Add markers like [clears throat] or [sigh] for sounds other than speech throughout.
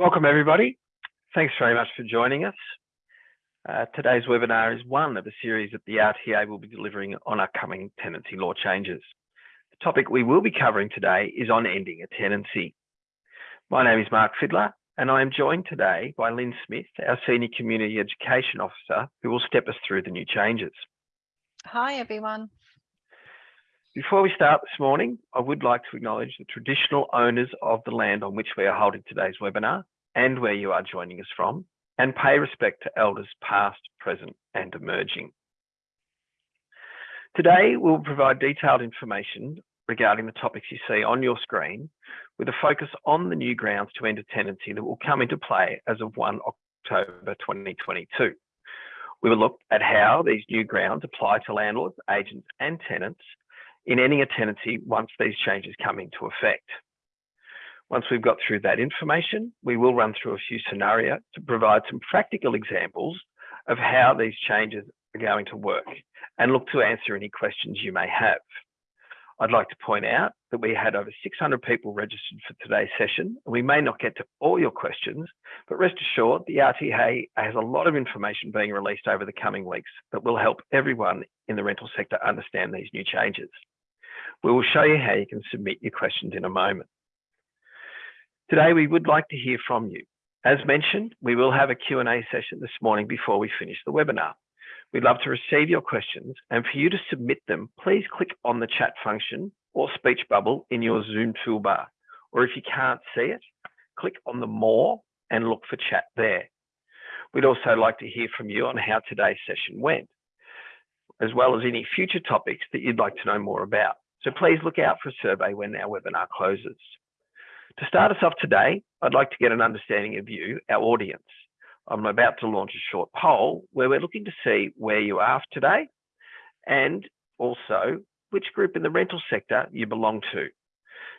Welcome everybody. Thanks very much for joining us. Uh, today's webinar is one of a series that the RTA will be delivering on upcoming tenancy law changes. The topic we will be covering today is on ending a tenancy. My name is Mark Fiddler and I am joined today by Lynn Smith, our Senior Community Education Officer, who will step us through the new changes. Hi everyone. Before we start this morning, I would like to acknowledge the traditional owners of the land on which we are holding today's webinar and where you are joining us from, and pay respect to elders past, present and emerging. Today, we'll provide detailed information regarding the topics you see on your screen with a focus on the new grounds to end a tenancy that will come into play as of 1 October 2022. We will look at how these new grounds apply to landlords, agents and tenants in ending a tenancy once these changes come into effect. Once we've got through that information, we will run through a few scenarios to provide some practical examples of how these changes are going to work and look to answer any questions you may have. I'd like to point out that we had over 600 people registered for today's session. And We may not get to all your questions, but rest assured the RTA has a lot of information being released over the coming weeks that will help everyone in the rental sector understand these new changes. We will show you how you can submit your questions in a moment. Today, we would like to hear from you. As mentioned, we will have a Q&A session this morning before we finish the webinar. We'd love to receive your questions and for you to submit them, please click on the chat function or speech bubble in your Zoom toolbar. Or if you can't see it, click on the more and look for chat there. We'd also like to hear from you on how today's session went, as well as any future topics that you'd like to know more about. So please look out for a survey when our webinar closes. To start us off today, I'd like to get an understanding of you, our audience. I'm about to launch a short poll where we're looking to see where you are today and also which group in the rental sector you belong to.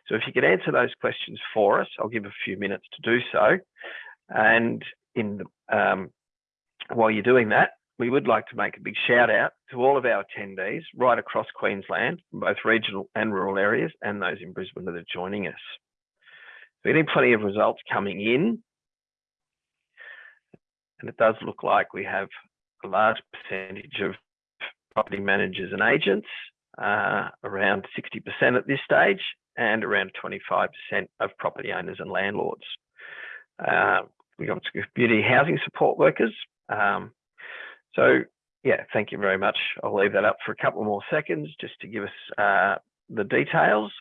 So if you could answer those questions for us, I'll give a few minutes to do so. And in um, while you're doing that, we would like to make a big shout out to all of our attendees right across Queensland, both regional and rural areas, and those in Brisbane that are joining us. We're getting plenty of results coming in. And it does look like we have a large percentage of property managers and agents, uh, around 60% at this stage, and around 25% of property owners and landlords. Uh, we've got community housing support workers, um, so yeah, thank you very much. I'll leave that up for a couple more seconds just to give us uh, the details.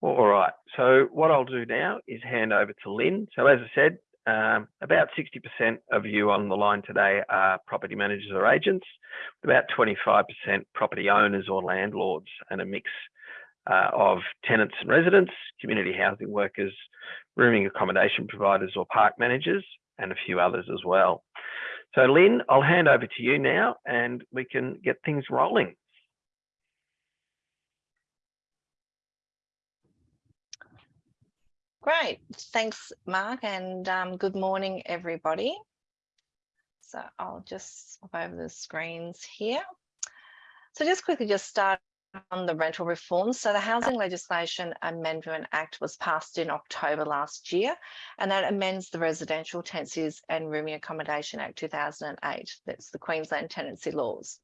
All right, so what I'll do now is hand over to Lynn. So as I said, um, about 60% of you on the line today are property managers or agents, about 25% property owners or landlords and a mix uh, of tenants and residents, community housing workers, rooming accommodation providers or park managers, and a few others as well. So Lynn, I'll hand over to you now and we can get things rolling. Great, thanks Mark and um, good morning everybody. So I'll just swap over the screens here. So just quickly just start on the rental reforms. So the Housing Legislation Amendment Act was passed in October last year, and that amends the Residential Tenancies and Rooming Accommodation Act 2008. That's the Queensland tenancy laws.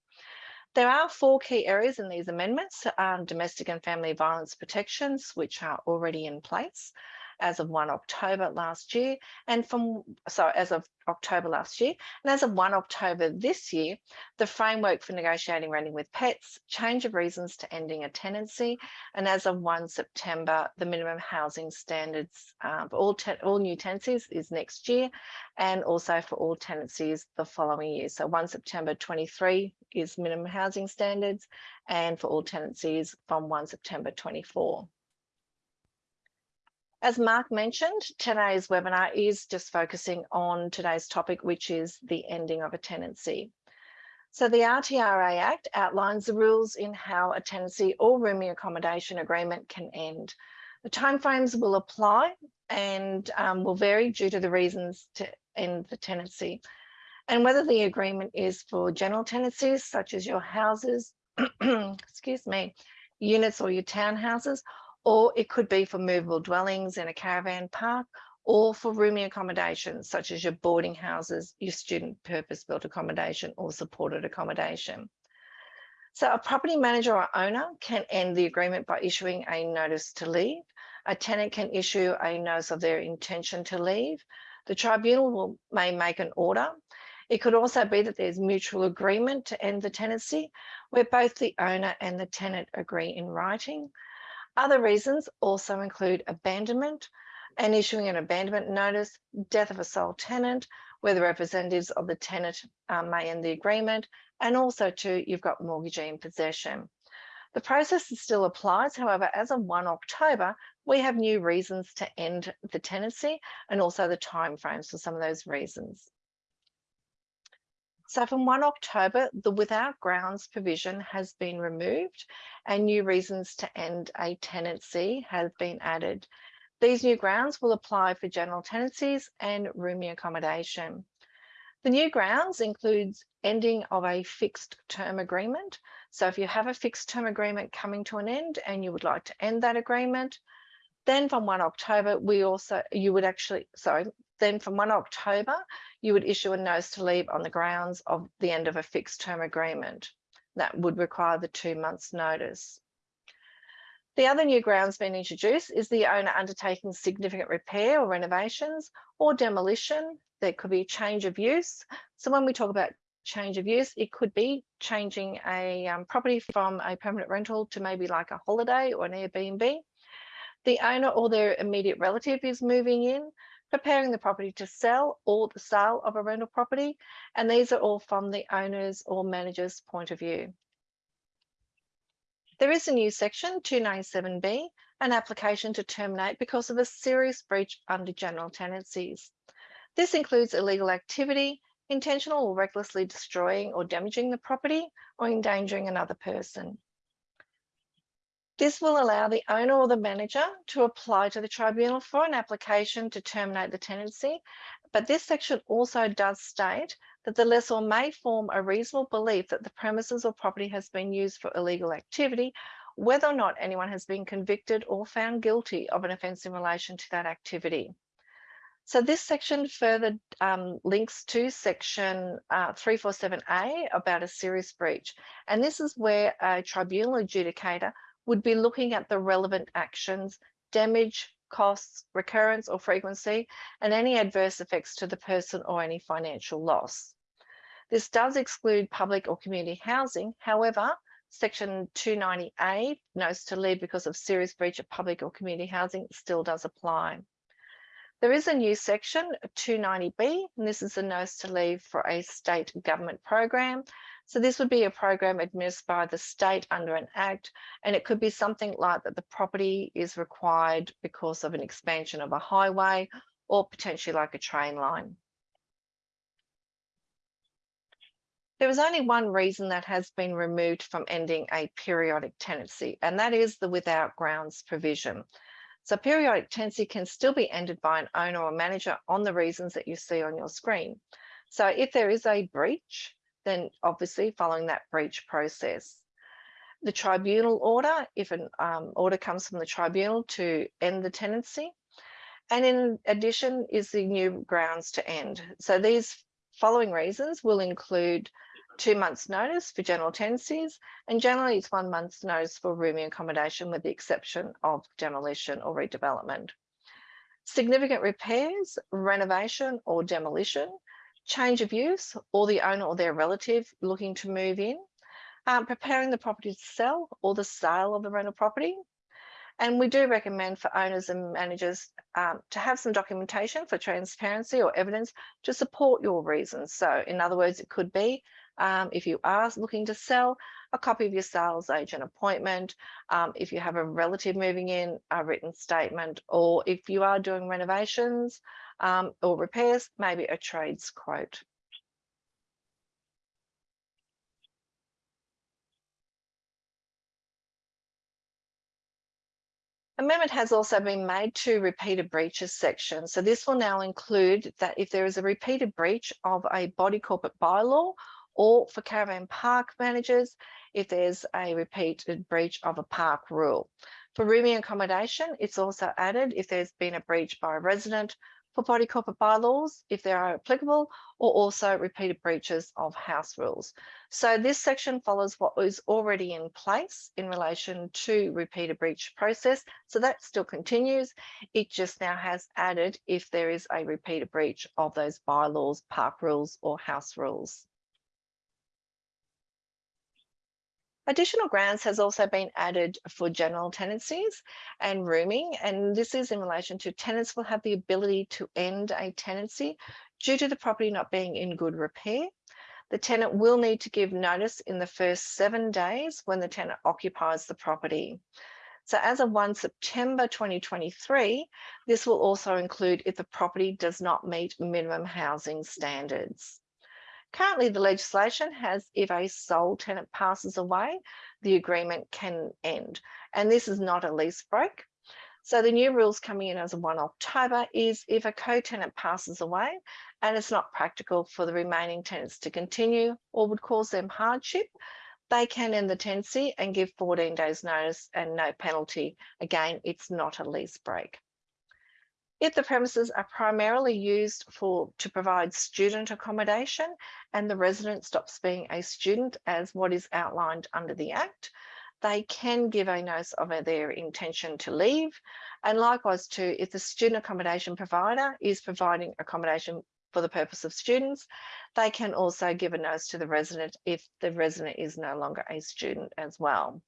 There are four key areas in these amendments, um, domestic and family violence protections, which are already in place as of 1 October last year and from so as of October last year and as of 1 October this year the framework for negotiating renting with pets change of reasons to ending a tenancy and as of 1 September the minimum housing standards uh, for all all new tenancies is next year and also for all tenancies the following year so 1 September 23 is minimum housing standards and for all tenancies from 1 September 24. As Mark mentioned, today's webinar is just focusing on today's topic, which is the ending of a tenancy. So the RTRA Act outlines the rules in how a tenancy or rooming accommodation agreement can end. The timeframes will apply and um, will vary due to the reasons to end the tenancy. And whether the agreement is for general tenancies, such as your houses, [clears throat] excuse me, units or your townhouses, or it could be for movable dwellings in a caravan park or for rooming accommodation, such as your boarding houses, your student purpose-built accommodation or supported accommodation. So a property manager or owner can end the agreement by issuing a notice to leave. A tenant can issue a notice of their intention to leave. The tribunal will, may make an order. It could also be that there's mutual agreement to end the tenancy, where both the owner and the tenant agree in writing. Other reasons also include abandonment, and issuing an abandonment notice, death of a sole tenant, where the representatives of the tenant um, may end the agreement, and also too, you've got mortgagee in possession. The process still applies, however, as of 1 October, we have new reasons to end the tenancy and also the timeframes for some of those reasons. So from 1 October, the without grounds provision has been removed and new reasons to end a tenancy have been added. These new grounds will apply for general tenancies and rooming accommodation. The new grounds includes ending of a fixed term agreement. So if you have a fixed term agreement coming to an end and you would like to end that agreement, then from 1 October, we also, you would actually, sorry, then from 1 October, you would issue a notice to leave on the grounds of the end of a fixed term agreement. That would require the two months notice. The other new grounds being introduced is the owner undertaking significant repair or renovations or demolition. There could be change of use. So when we talk about change of use, it could be changing a um, property from a permanent rental to maybe like a holiday or an Airbnb. The owner or their immediate relative is moving in, preparing the property to sell or the sale of a rental property. And these are all from the owner's or manager's point of view. There is a new section 297B, an application to terminate because of a serious breach under general tenancies. This includes illegal activity, intentional or recklessly destroying or damaging the property or endangering another person. This will allow the owner or the manager to apply to the tribunal for an application to terminate the tenancy, but this section also does state that the lessor may form a reasonable belief that the premises or property has been used for illegal activity, whether or not anyone has been convicted or found guilty of an offence in relation to that activity. So this section further um, links to section uh, 347A about a serious breach. And this is where a tribunal adjudicator would be looking at the relevant actions, damage, costs, recurrence or frequency, and any adverse effects to the person or any financial loss. This does exclude public or community housing. However, Section 290A, notice to leave because of serious breach of public or community housing, still does apply. There is a new section, 290B, and this is a notice to leave for a state government program. So this would be a program administered by the state under an act, and it could be something like that the property is required because of an expansion of a highway or potentially like a train line. There is only one reason that has been removed from ending a periodic tenancy, and that is the without grounds provision. So periodic tenancy can still be ended by an owner or manager on the reasons that you see on your screen. So if there is a breach, then obviously following that breach process. The tribunal order, if an um, order comes from the tribunal to end the tenancy. And in addition is the new grounds to end. So these following reasons will include two months notice for general tenancies, and generally it's one month's notice for rooming accommodation with the exception of demolition or redevelopment. Significant repairs, renovation or demolition, change of use or the owner or their relative looking to move in, um, preparing the property to sell or the sale of the rental property. And we do recommend for owners and managers um, to have some documentation for transparency or evidence to support your reasons. So in other words, it could be um, if you are looking to sell, a copy of your sales agent appointment, um, if you have a relative moving in, a written statement, or if you are doing renovations, um, or repairs, maybe a trades quote. Amendment has also been made to repeated breaches section. So this will now include that if there is a repeated breach of a body corporate bylaw or for caravan park managers if there's a repeated breach of a park rule. For rooming accommodation, it's also added if there's been a breach by a resident for body corporate bylaws, if they are applicable, or also repeated breaches of house rules. So this section follows what was already in place in relation to repeated breach process. So that still continues. It just now has added if there is a repeated breach of those bylaws, park rules, or house rules. Additional grounds has also been added for general tenancies and rooming, and this is in relation to tenants will have the ability to end a tenancy due to the property not being in good repair. The tenant will need to give notice in the first seven days when the tenant occupies the property. So as of 1 September 2023, this will also include if the property does not meet minimum housing standards. Currently, the legislation has if a sole tenant passes away, the agreement can end. And this is not a lease break. So the new rules coming in as of 1 October is if a co-tenant passes away and it's not practical for the remaining tenants to continue or would cause them hardship, they can end the tenancy and give 14 days notice and no penalty. Again, it's not a lease break. If the premises are primarily used for to provide student accommodation and the resident stops being a student as what is outlined under the Act, they can give a notice of their intention to leave. And likewise too, if the student accommodation provider is providing accommodation for the purpose of students, they can also give a notice to the resident if the resident is no longer a student as well.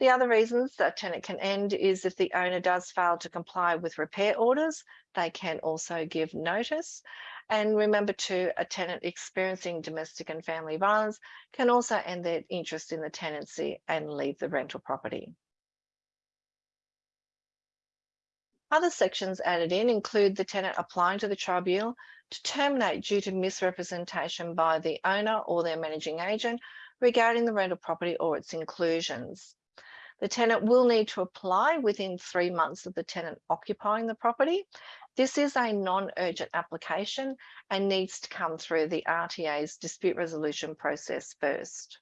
The other reasons that a tenant can end is if the owner does fail to comply with repair orders, they can also give notice. And remember too, a tenant experiencing domestic and family violence can also end their interest in the tenancy and leave the rental property. Other sections added in include the tenant applying to the tribunal to terminate due to misrepresentation by the owner or their managing agent regarding the rental property or its inclusions. The tenant will need to apply within three months of the tenant occupying the property. This is a non-urgent application and needs to come through the RTA's dispute resolution process first.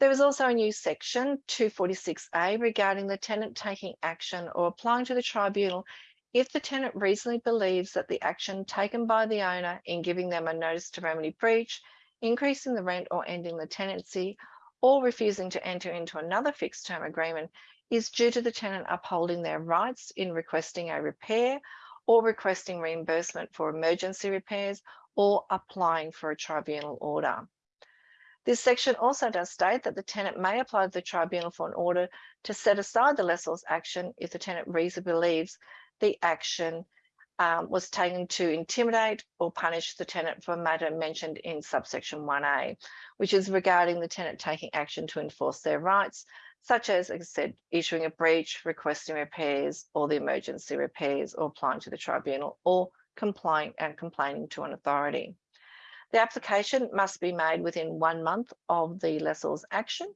There is also a new section 246A regarding the tenant taking action or applying to the tribunal if the tenant reasonably believes that the action taken by the owner in giving them a notice to remedy breach, increasing the rent or ending the tenancy or refusing to enter into another fixed term agreement is due to the tenant upholding their rights in requesting a repair or requesting reimbursement for emergency repairs or applying for a tribunal order. This section also does state that the tenant may apply to the tribunal for an order to set aside the lessor's action if the tenant reasonably believes the action um, was taken to intimidate or punish the tenant for a matter mentioned in subsection 1A, which is regarding the tenant taking action to enforce their rights, such as, as I said, issuing a breach, requesting repairs, or the emergency repairs, or applying to the tribunal, or complying and complaining to an authority. The application must be made within one month of the lessor's action,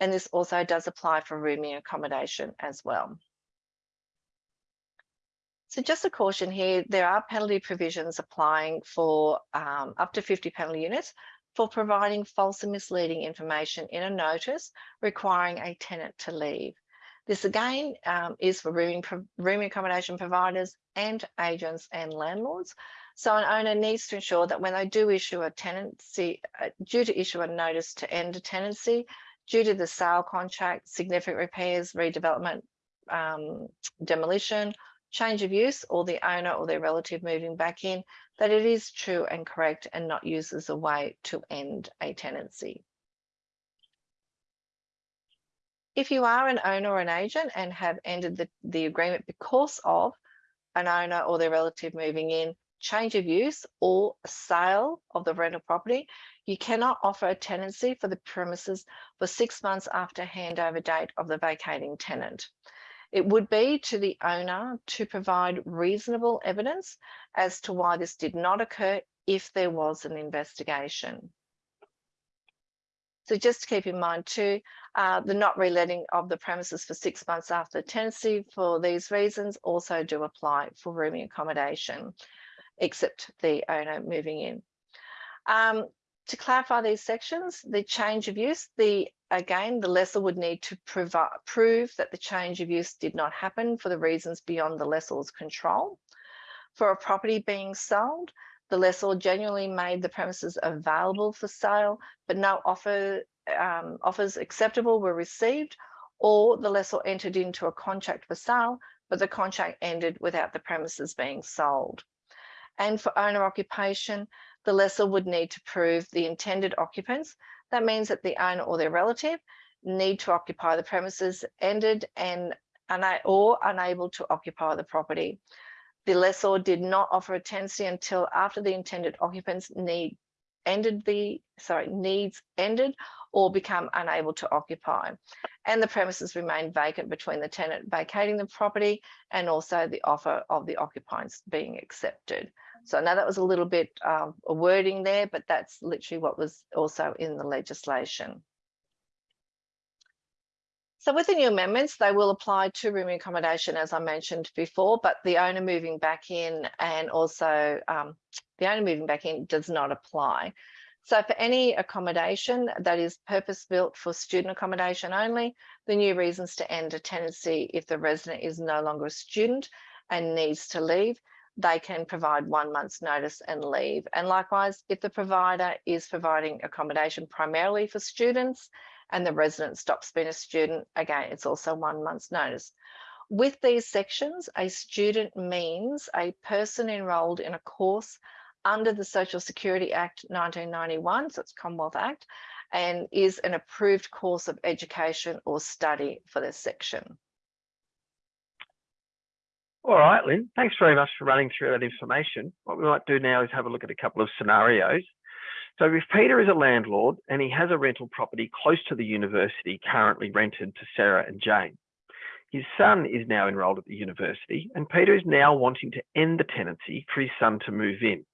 and this also does apply for rooming accommodation as well. So just a caution here, there are penalty provisions applying for um, up to 50 penalty units for providing false and misleading information in a notice requiring a tenant to leave. This again um, is for rooming, rooming accommodation providers and agents and landlords. So an owner needs to ensure that when they do issue a tenancy, uh, due to issue a notice to end a tenancy, due to the sale contract, significant repairs, redevelopment, um, demolition, change of use or the owner or their relative moving back in, that it is true and correct and not used as a way to end a tenancy. If you are an owner or an agent and have ended the, the agreement because of an owner or their relative moving in, change of use or sale of the rental property, you cannot offer a tenancy for the premises for six months after handover date of the vacating tenant. It would be to the owner to provide reasonable evidence as to why this did not occur if there was an investigation. So just to keep in mind too, uh, the not reletting of the premises for six months after tenancy for these reasons also do apply for rooming accommodation, except the owner moving in. Um, to clarify these sections, the change of use, the again, the lessor would need to prove that the change of use did not happen for the reasons beyond the lessor's control. For a property being sold, the lessor genuinely made the premises available for sale, but no offer, um, offers acceptable were received, or the lessor entered into a contract for sale, but the contract ended without the premises being sold. And for owner occupation, the lessor would need to prove the intended occupants. That means that the owner or their relative need to occupy the premises ended and or unable to occupy the property. The lessor did not offer a tenancy until after the intended occupants need ended the sorry needs ended or become unable to occupy and the premises remain vacant between the tenant vacating the property and also the offer of the occupants being accepted so now that was a little bit um, a wording there but that's literally what was also in the legislation so with the new amendments, they will apply to room accommodation, as I mentioned before, but the owner moving back in and also um, the owner moving back in does not apply. So for any accommodation that is purpose built for student accommodation only, the new reasons to end a tenancy if the resident is no longer a student and needs to leave, they can provide one month's notice and leave. And likewise, if the provider is providing accommodation primarily for students and the resident stops being a student, again, it's also one month's notice. With these sections, a student means a person enrolled in a course under the Social Security Act 1991, so it's Commonwealth Act, and is an approved course of education or study for this section. All right, Lynn, thanks very much for running through that information. What we might do now is have a look at a couple of scenarios so if Peter is a landlord and he has a rental property close to the university currently rented to Sarah and Jane, his son is now enrolled at the university and Peter is now wanting to end the tenancy for his son to move in.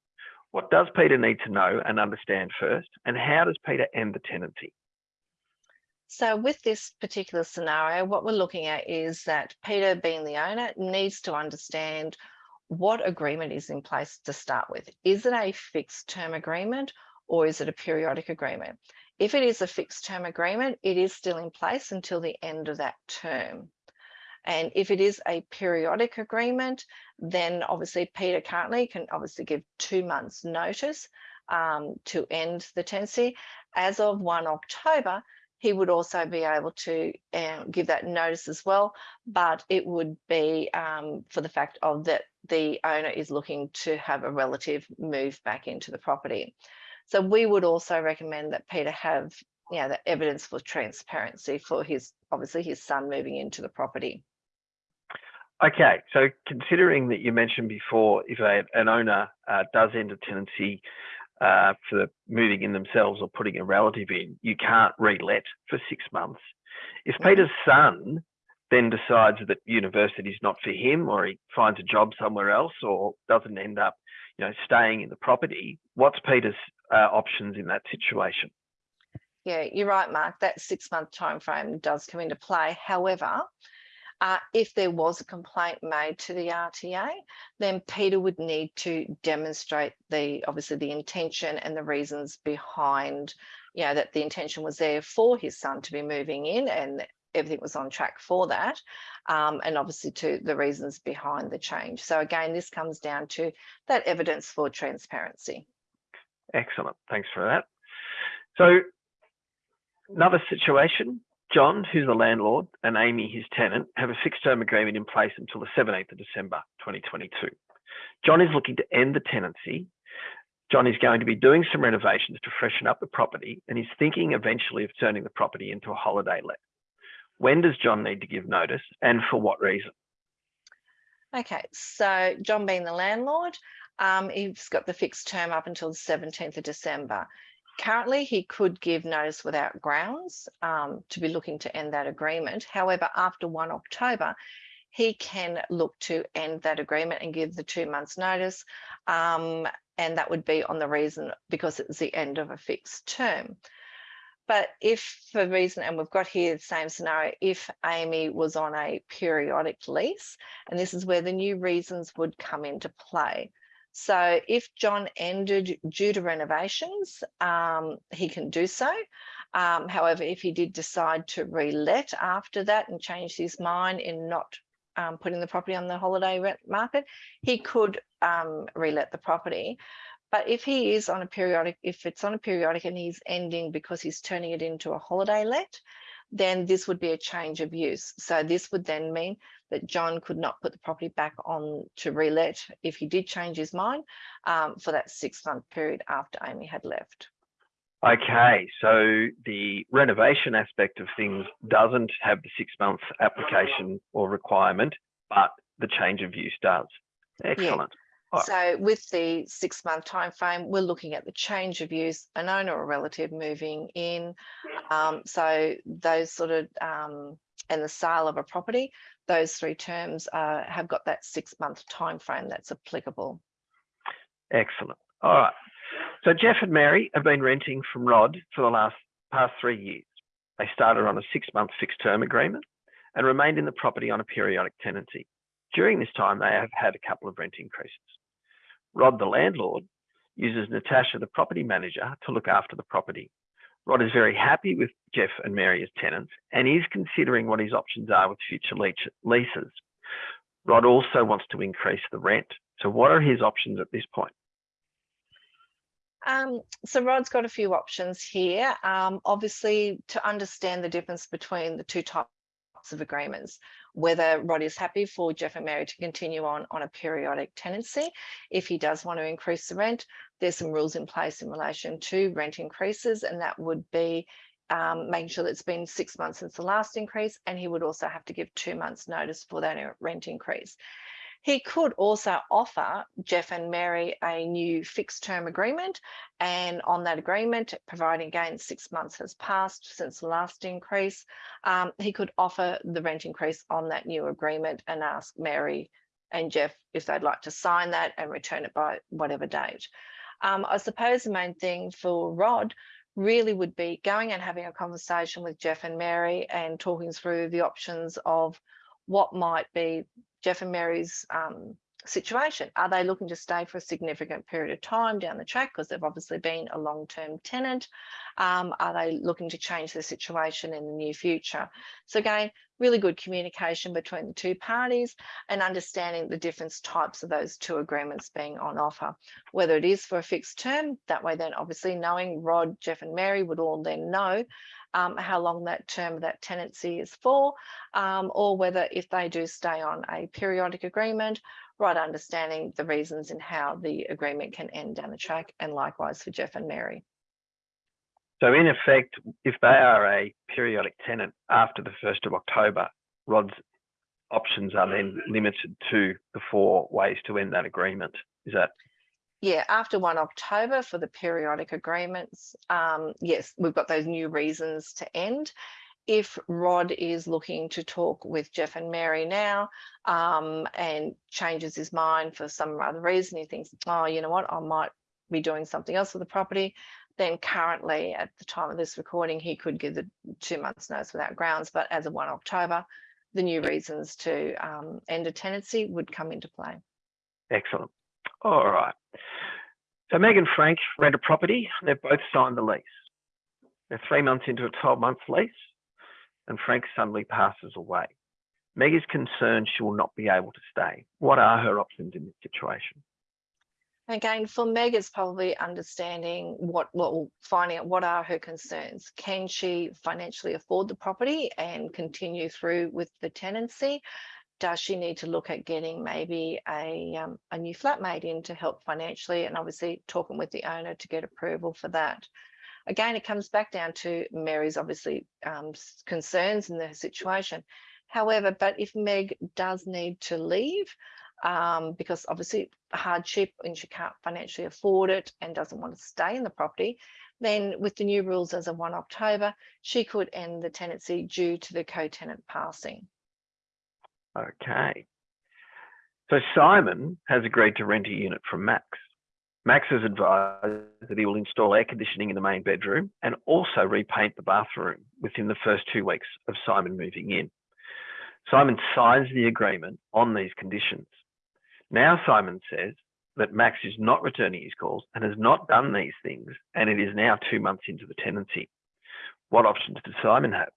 What does Peter need to know and understand first and how does Peter end the tenancy? So with this particular scenario, what we're looking at is that Peter being the owner needs to understand what agreement is in place to start with. Is it a fixed term agreement or is it a periodic agreement? If it is a fixed term agreement, it is still in place until the end of that term. And if it is a periodic agreement, then obviously Peter currently can obviously give two months notice um, to end the tenancy. As of 1 October, he would also be able to uh, give that notice as well, but it would be um, for the fact of that the owner is looking to have a relative move back into the property. So we would also recommend that Peter have you know, the evidence for transparency for his, obviously his son moving into the property. Okay, so considering that you mentioned before, if a, an owner uh, does end a tenancy uh, for moving in themselves or putting a relative in, you can't relet for six months. If. Peter's son then decides that university is not for him or he finds a job somewhere else or doesn't end up you know, staying in the property, what's Peter's uh, options in that situation? Yeah, you're right, Mark. That six month time frame does come into play. However, uh, if there was a complaint made to the RTA, then Peter would need to demonstrate the obviously the intention and the reasons behind, you know, that the intention was there for his son to be moving in and everything was on track for that. Um, and obviously to the reasons behind the change. So again, this comes down to that evidence for transparency. Excellent, thanks for that. So another situation, John, who's the landlord, and Amy, his tenant, have a fixed term agreement in place until the 17th of December 2022. John is looking to end the tenancy. John is going to be doing some renovations to freshen up the property and he's thinking eventually of turning the property into a holiday let. When does John need to give notice and for what reason? Okay, so John being the landlord, um, he's got the fixed term up until the 17th of December. Currently, he could give notice without grounds um, to be looking to end that agreement. However, after 1 October, he can look to end that agreement and give the two months notice. Um, and that would be on the reason because it's the end of a fixed term. But if for reason, and we've got here the same scenario, if Amy was on a periodic lease, and this is where the new reasons would come into play. So if John ended due to renovations, um, he can do so. Um, however, if he did decide to relet after that and change his mind in not um, putting the property on the holiday rent market, he could um, relet the property. But if he is on a periodic, if it's on a periodic and he's ending because he's turning it into a holiday let, then this would be a change of use. So this would then mean that John could not put the property back on to relet if he did change his mind um, for that six month period after Amy had left. Okay, so the renovation aspect of things doesn't have the six month application or requirement, but the change of use does. Excellent. So with the six month time frame, we're looking at the change of use, an owner or relative moving in. Um, so those sort of um, and the sale of a property, those three terms uh, have got that six month time frame that's applicable. Excellent. All right. So Jeff and Mary have been renting from Rod for the last past three years. They started on a six month fixed term agreement and remained in the property on a periodic tenancy. During this time, they have had a couple of rent increases. Rod, the landlord, uses Natasha, the property manager, to look after the property. Rod is very happy with Jeff and Mary as tenants and is considering what his options are with future leases. Rod also wants to increase the rent. So what are his options at this point? Um, so Rod's got a few options here. Um, obviously, to understand the difference between the two types of agreements whether Rod is happy for Jeff and Mary to continue on on a periodic tenancy. If he does want to increase the rent, there's some rules in place in relation to rent increases, and that would be um, making sure that it's been six months since the last increase, and he would also have to give two months notice for that rent increase. He could also offer Jeff and Mary a new fixed term agreement. And on that agreement, providing again six months has passed since the last increase, um, he could offer the rent increase on that new agreement and ask Mary and Jeff if they'd like to sign that and return it by whatever date. Um, I suppose the main thing for Rod really would be going and having a conversation with Jeff and Mary and talking through the options of what might be Jeff and Mary's um, situation. Are they looking to stay for a significant period of time down the track because they've obviously been a long-term tenant? Um, are they looking to change their situation in the near future? So again, really good communication between the two parties and understanding the different types of those two agreements being on offer. Whether it is for a fixed term, that way then obviously knowing Rod, Jeff and Mary would all then know um, how long that term that tenancy is for, um, or whether if they do stay on a periodic agreement, right understanding the reasons and how the agreement can end down the track, and likewise for Jeff and Mary. So in effect, if they are a periodic tenant after the 1st of October, Rod's options are then limited to the four ways to end that agreement. Is that yeah, after 1 October for the periodic agreements, um, yes, we've got those new reasons to end. If Rod is looking to talk with Jeff and Mary now um, and changes his mind for some other reason, he thinks, oh, you know what, I might be doing something else with the property, then currently at the time of this recording, he could give the two months notice without grounds, but as of 1 October, the new reasons to um, end a tenancy would come into play. Excellent. All right. So Meg and Frank rent a property. They've both signed the lease. They're three months into a 12 month lease and Frank suddenly passes away. Meg is concerned she will not be able to stay. What are her options in this situation? Again, for Meg, it's probably understanding what, well, finding out what are her concerns. Can she financially afford the property and continue through with the tenancy? does she need to look at getting maybe a, um, a new flatmate in to help financially and obviously talking with the owner to get approval for that. Again, it comes back down to Mary's obviously um, concerns in the situation. However, but if Meg does need to leave, um, because obviously hardship and she can't financially afford it and doesn't want to stay in the property, then with the new rules as of 1 October, she could end the tenancy due to the co-tenant passing. Okay. So Simon has agreed to rent a unit from Max. Max has advised that he will install air conditioning in the main bedroom and also repaint the bathroom within the first two weeks of Simon moving in. Simon signs the agreement on these conditions. Now Simon says that Max is not returning his calls and has not done these things, and it is now two months into the tenancy. What options does Simon have?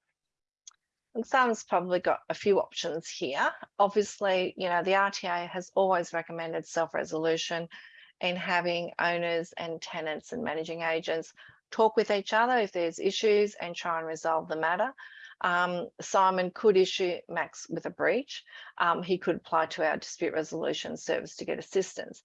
And Simon's probably got a few options here. Obviously, you know, the RTA has always recommended self-resolution in having owners and tenants and managing agents talk with each other if there's issues and try and resolve the matter. Um, Simon could issue Max with a breach. Um, he could apply to our dispute resolution service to get assistance.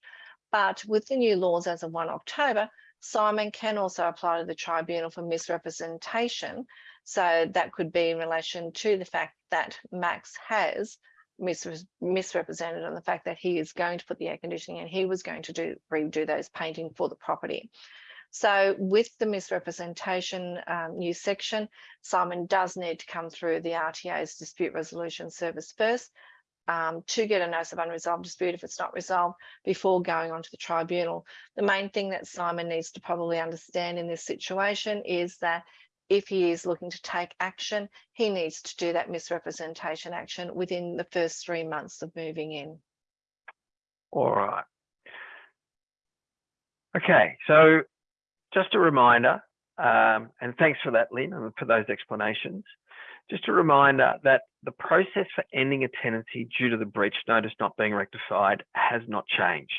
But with the new laws as of 1 October, Simon can also apply to the tribunal for misrepresentation. So that could be in relation to the fact that Max has misrepresented on the fact that he is going to put the air conditioning and he was going to do redo those painting for the property. So with the misrepresentation um, new section, Simon does need to come through the RTA's dispute resolution service first um, to get a notice of unresolved dispute if it's not resolved before going on to the tribunal. The main thing that Simon needs to probably understand in this situation is that if he is looking to take action, he needs to do that misrepresentation action within the first three months of moving in. All right. Okay, so just a reminder, um, and thanks for that, Lynn, and for those explanations. Just a reminder that the process for ending a tenancy due to the breach notice not being rectified has not changed.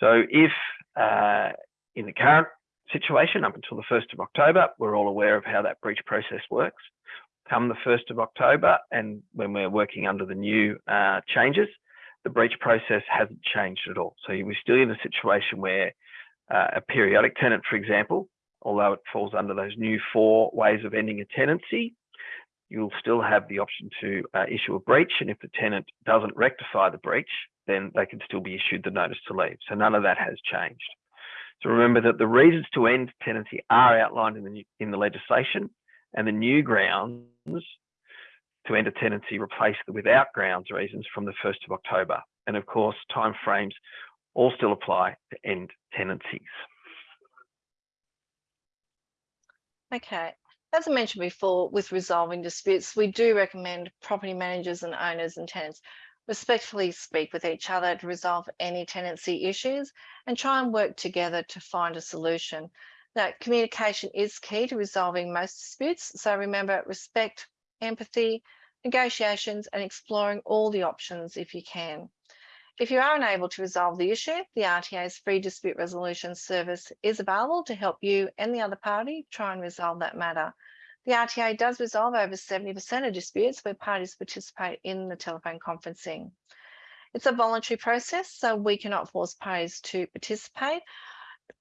So if uh, in the current situation up until the 1st of October, we're all aware of how that breach process works. Come the 1st of October and when we're working under the new uh, changes, the breach process hasn't changed at all. So we're still in a situation where uh, a periodic tenant, for example, although it falls under those new four ways of ending a tenancy, you'll still have the option to uh, issue a breach. And if the tenant doesn't rectify the breach, then they can still be issued the notice to leave. So none of that has changed. So remember that the reasons to end tenancy are outlined in the, in the legislation and the new grounds to end a tenancy replace the without grounds reasons from the 1st of October. And of course, timeframes all still apply to end tenancies. Okay, as I mentioned before, with resolving disputes, we do recommend property managers and owners and tenants respectfully speak with each other to resolve any tenancy issues and try and work together to find a solution. Now, communication is key to resolving most disputes. So remember, respect, empathy, negotiations, and exploring all the options if you can. If you are unable to resolve the issue, the RTA's free dispute resolution service is available to help you and the other party try and resolve that matter. The RTA does resolve over 70% of disputes where parties participate in the telephone conferencing. It's a voluntary process, so we cannot force parties to participate,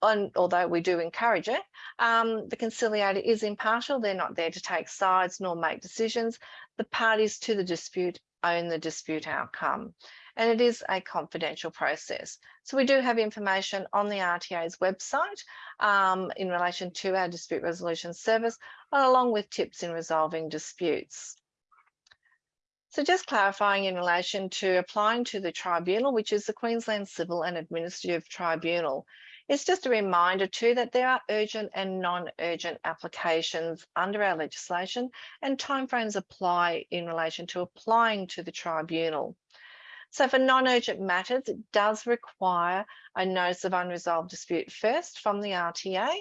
on, although we do encourage it. Um, the conciliator is impartial. They're not there to take sides nor make decisions. The parties to the dispute own the dispute outcome and it is a confidential process. So we do have information on the RTA's website um, in relation to our dispute resolution service, along with tips in resolving disputes. So just clarifying in relation to applying to the tribunal, which is the Queensland Civil and Administrative Tribunal, it's just a reminder too that there are urgent and non-urgent applications under our legislation and timeframes apply in relation to applying to the tribunal. So for non-urgent matters, it does require a notice of unresolved dispute first from the RTA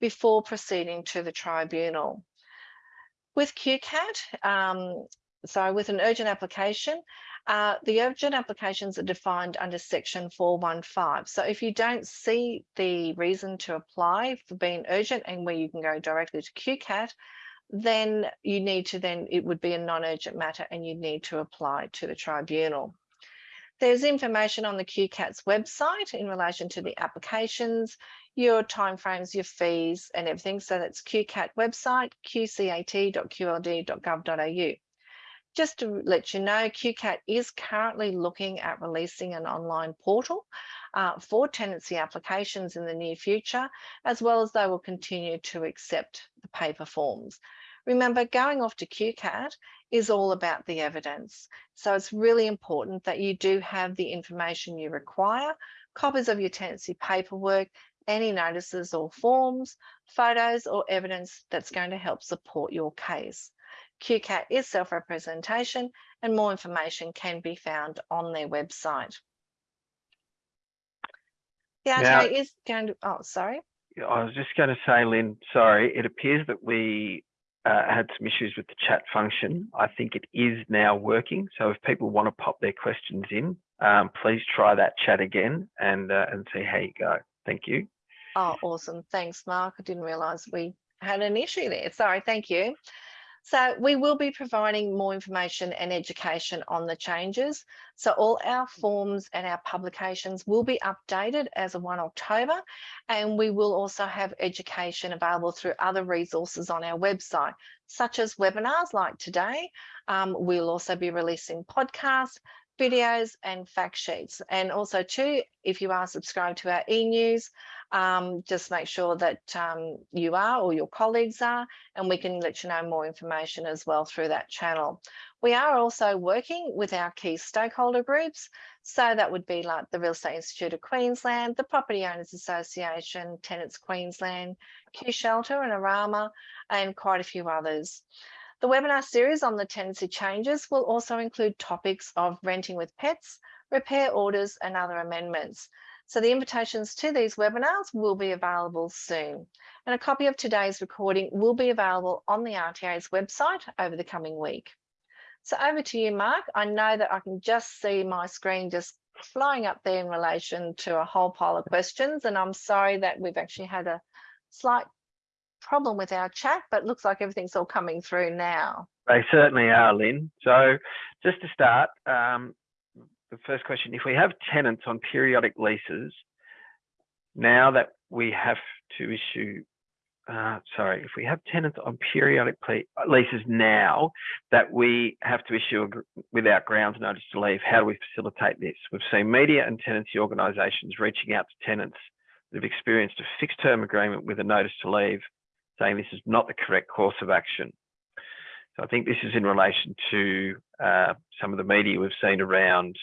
before proceeding to the tribunal. With QCAT, um, so with an urgent application, uh, the urgent applications are defined under section 415. So if you don't see the reason to apply for being urgent and where you can go directly to QCAT, then you need to then, it would be a non-urgent matter and you need to apply to the tribunal. There's information on the QCAT's website in relation to the applications, your timeframes, your fees and everything. So that's QCAT website, qcat.qld.gov.au. Just to let you know, QCAT is currently looking at releasing an online portal uh, for tenancy applications in the near future, as well as they will continue to accept the paper forms. Remember, going off to QCAT is all about the evidence. So it's really important that you do have the information you require, copies of your tenancy paperwork, any notices or forms, photos or evidence that's going to help support your case. QCAT is self-representation and more information can be found on their website. The RTA is going to, oh, sorry. I was just going to say, Lynn, sorry, it appears that we uh, had some issues with the chat function. I think it is now working. So if people want to pop their questions in, um, please try that chat again and uh, and see how you go. Thank you. Oh, awesome. Thanks, Mark. I didn't realize we had an issue there. Sorry, thank you. So we will be providing more information and education on the changes. So all our forms and our publications will be updated as of 1 October, and we will also have education available through other resources on our website, such as webinars like today. Um, we'll also be releasing podcasts, videos and fact sheets. And also too, if you are subscribed to our e-news, um, just make sure that um, you are or your colleagues are, and we can let you know more information as well through that channel. We are also working with our key stakeholder groups. So that would be like the Real Estate Institute of Queensland, the Property Owners Association, Tenants Queensland, Q Shelter and ARAMA, and quite a few others. The webinar series on the tenancy changes will also include topics of renting with pets, repair orders and other amendments. So the invitations to these webinars will be available soon. And a copy of today's recording will be available on the RTA's website over the coming week. So over to you, Mark. I know that I can just see my screen just flying up there in relation to a whole pile of questions. And I'm sorry that we've actually had a slight problem with our chat, but looks like everything's all coming through now. They certainly are, Lynn. So just to start, um, the first question, if we have tenants on periodic leases, now that we have to issue, uh, sorry, if we have tenants on periodic leases now that we have to issue a, without grounds notice to leave, how do we facilitate this? We've seen media and tenancy organisations reaching out to tenants that have experienced a fixed term agreement with a notice to leave, saying this is not the correct course of action. So I think this is in relation to uh, some of the media we've seen around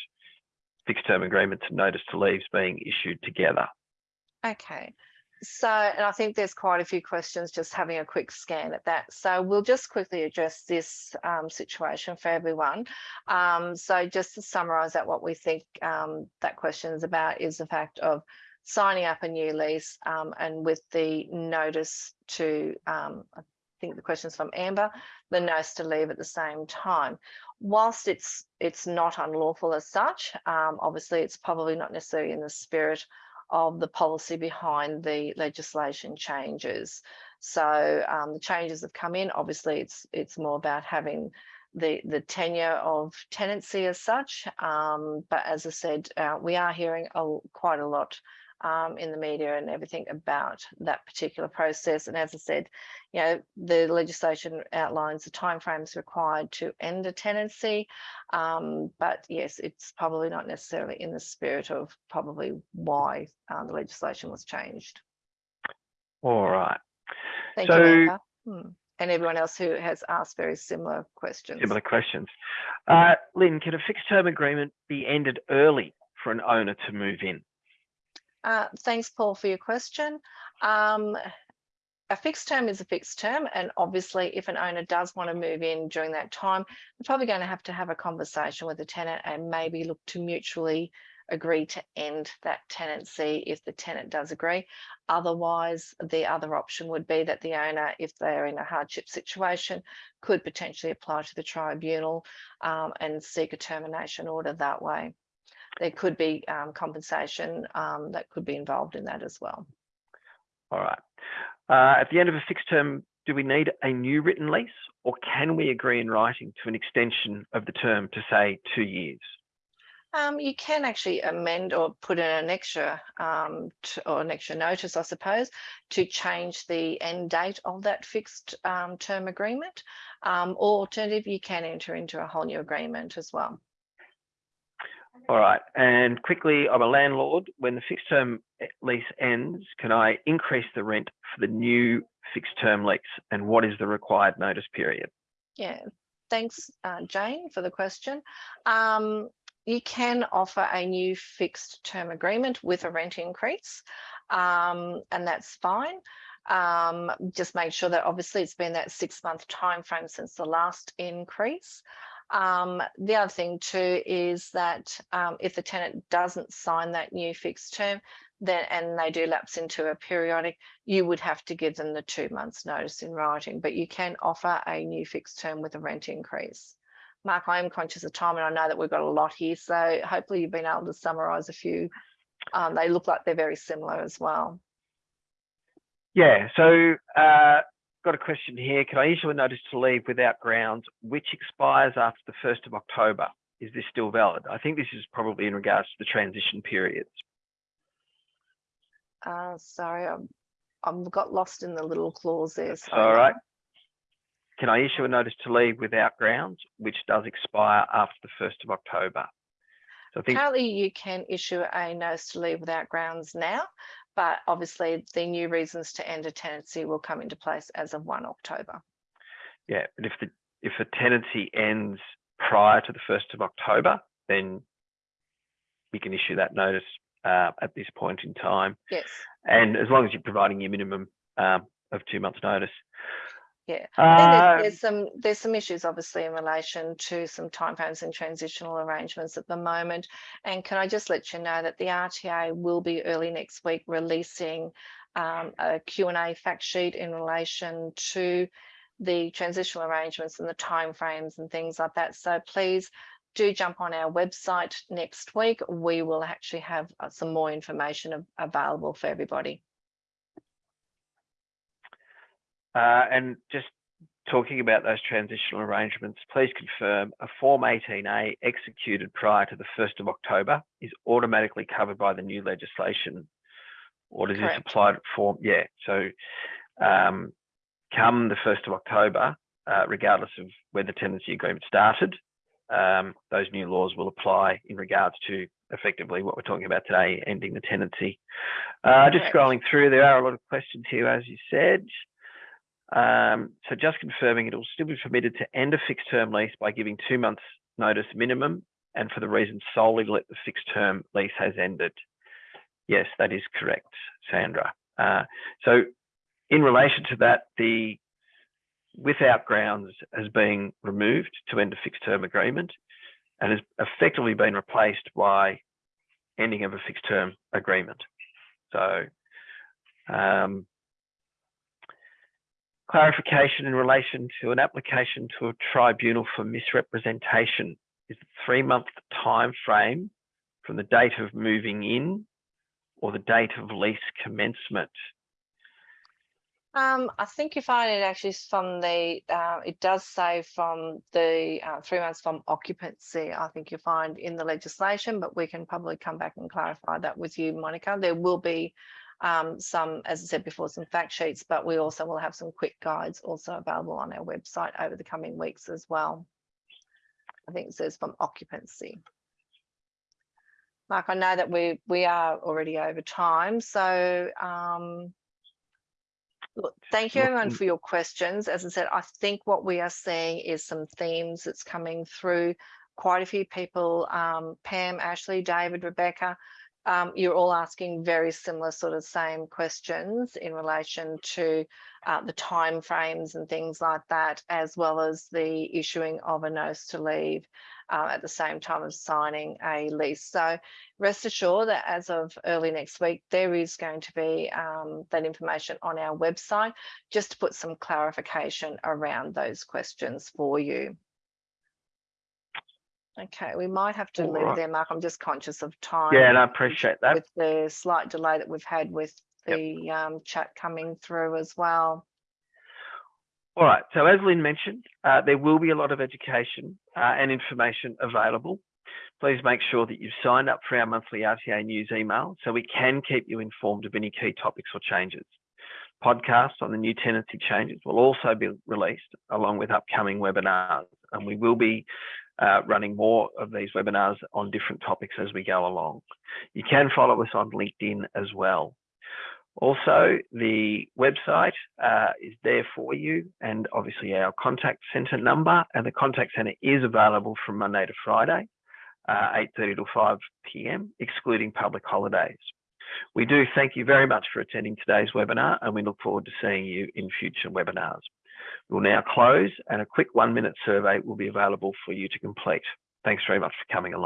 fixed term agreements and notice to leaves being issued together. Okay. So, and I think there's quite a few questions just having a quick scan at that. So we'll just quickly address this um, situation for everyone. Um, so just to summarise that, what we think um, that question is about is the fact of signing up a new lease um, and with the notice to, um, I think the question's from Amber, the notice to leave at the same time. Whilst it's it's not unlawful as such, um, obviously it's probably not necessarily in the spirit of the policy behind the legislation changes. So um, the changes have come in. Obviously, it's it's more about having the the tenure of tenancy as such. Um, but as I said, uh, we are hearing a, quite a lot um, in the media and everything about that particular process. And as I said, you know, the legislation outlines the timeframes required to end a tenancy. Um, but yes, it's probably not necessarily in the spirit of probably why um, the legislation was changed. All right. Thank so, you, Hmm. And everyone else who has asked very similar questions. Similar questions. Uh, Lynn, can a fixed term agreement be ended early for an owner to move in? Uh, thanks, Paul, for your question. Um, a fixed term is a fixed term, and obviously, if an owner does want to move in during that time, they're probably going to have to have a conversation with the tenant and maybe look to mutually agree to end that tenancy if the tenant does agree. Otherwise, the other option would be that the owner, if they're in a hardship situation, could potentially apply to the tribunal um, and seek a termination order that way there could be um, compensation um, that could be involved in that as well. All right. Uh, at the end of a fixed term, do we need a new written lease or can we agree in writing to an extension of the term to say two years? Um, you can actually amend or put in an extra um, or an extra notice, I suppose, to change the end date of that fixed um, term agreement. Um, or alternative, you can enter into a whole new agreement as well. All right. And quickly, I'm a landlord. When the fixed term lease ends, can I increase the rent for the new fixed term lease? And what is the required notice period? Yeah. Thanks, uh, Jane, for the question. Um, you can offer a new fixed term agreement with a rent increase, um, and that's fine. Um, just make sure that obviously it's been that six month time frame since the last increase. Um, the other thing too is that um, if the tenant doesn't sign that new fixed term, then and they do lapse into a periodic, you would have to give them the two months notice in writing, but you can offer a new fixed term with a rent increase. Mark, I am conscious of time and I know that we've got a lot here, so hopefully you've been able to summarise a few. Um, they look like they're very similar as well. Yeah, so uh, got a question here. Can I issue a notice to leave without grounds, which expires after the 1st of October? Is this still valid? I think this is probably in regards to the transition periods. Uh, sorry, I'm, I've got lost in the little clause there. That's all right. Can I issue a notice to leave without grounds, which does expire after the 1st of October? So I think Currently, you can issue a notice to leave without grounds now, but obviously the new reasons to end a tenancy will come into place as of 1 October. Yeah, but if the if a tenancy ends prior to the 1st of October, then we can issue that notice uh, at this point in time. Yes. And as long as you're providing your minimum um, of two months notice. Yeah, uh, there's, there's, some there's some issues obviously in relation to some timeframes and transitional arrangements at the moment. And can I just let you know that the RTA will be early next week releasing um, a Q&A fact sheet in relation to the transitional arrangements and the timeframes and things like that. So please do jump on our website next week. We will actually have uh, some more information available for everybody. Uh, and just talking about those transitional arrangements, please confirm a Form 18A executed prior to the 1st of October is automatically covered by the new legislation. Or does Correct. this apply to form? Yeah, so um, come the 1st of October, uh, regardless of where the tenancy agreement started, um, those new laws will apply in regards to effectively what we're talking about today, ending the tenancy. Uh, just scrolling through, there are a lot of questions here, as you said. Um, so just confirming it will still be permitted to end a fixed term lease by giving two months notice minimum and for the reason solely that the fixed term lease has ended. Yes, that is correct, Sandra. Uh, so in relation to that, the without grounds has been removed to end a fixed term agreement and has effectively been replaced by ending of a fixed term agreement. So um, clarification in relation to an application to a tribunal for misrepresentation is the three month time frame from the date of moving in or the date of lease commencement um, I think you find it actually from the, uh, it does say from the uh, three months from occupancy, I think you find in the legislation, but we can probably come back and clarify that with you, Monica. There will be um, some, as I said before, some fact sheets, but we also will have some quick guides also available on our website over the coming weeks as well. I think it says from occupancy. Mark, I know that we we are already over time, so um, Look, thank you everyone for your questions. As I said, I think what we are seeing is some themes that's coming through. Quite a few people, um, Pam, Ashley, David, Rebecca, um, you're all asking very similar sort of same questions in relation to uh, the time frames and things like that, as well as the issuing of a notice to leave uh, at the same time of signing a lease. So rest assured that as of early next week, there is going to be um, that information on our website, just to put some clarification around those questions for you. Okay, we might have to All leave right. there, Mark. I'm just conscious of time. Yeah, and I appreciate that. With the slight delay that we've had with the yep. um, chat coming through as well. All right, so as Lynn mentioned, uh, there will be a lot of education uh, and information available. Please make sure that you've signed up for our monthly RTA news email so we can keep you informed of any key topics or changes. Podcasts on the new tenancy changes will also be released along with upcoming webinars and we will be uh, running more of these webinars on different topics as we go along. You can follow us on LinkedIn as well. Also, the website uh, is there for you and obviously our contact centre number and the contact centre is available from Monday to Friday, uh, 8.30 to 5 p.m., excluding public holidays. We do thank you very much for attending today's webinar and we look forward to seeing you in future webinars. We'll now close and a quick one minute survey will be available for you to complete. Thanks very much for coming along.